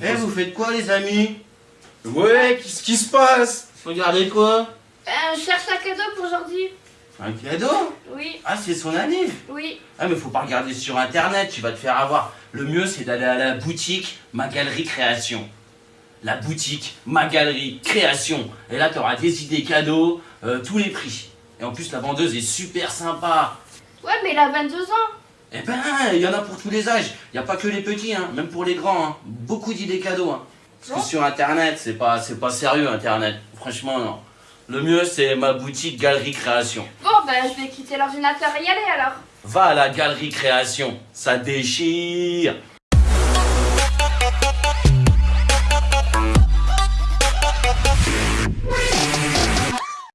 Eh, vous faites quoi, les amis? Ouais, qu'est-ce qui se passe? Regardez quoi? Euh, je cherche un cadeau pour aujourd'hui. Un cadeau? Oui, Ah, c'est son année oui. Ah, mais faut pas regarder sur internet, tu vas te faire avoir. Le mieux, c'est d'aller à la boutique Ma Galerie Création. La boutique Ma Galerie Création. Et là, tu auras des idées cadeaux, euh, tous les prix. Et en plus, la vendeuse est super sympa. Ouais, mais il a 22 ans. Eh ben, il y en a pour tous les âges. Il n'y a pas que les petits, hein, même pour les grands. hein. Beaucoup d'idées cadeaux. hein. Parce que sur internet, c'est pas, c'est pas sérieux, internet. Franchement, non. Le mieux, c'est ma boutique Galerie Création. Bon, ben, je vais quitter l'ordinateur et y aller alors. Va à la Galerie Création, ça déchire